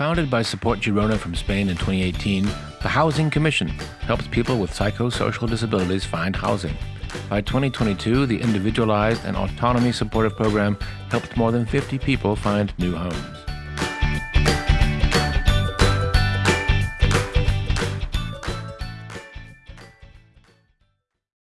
Founded by Support Girona from Spain in 2018, the Housing Commission helps people with psychosocial disabilities find housing. By 2022, the Individualized and Autonomy Supportive Program helped more than 50 people find new homes.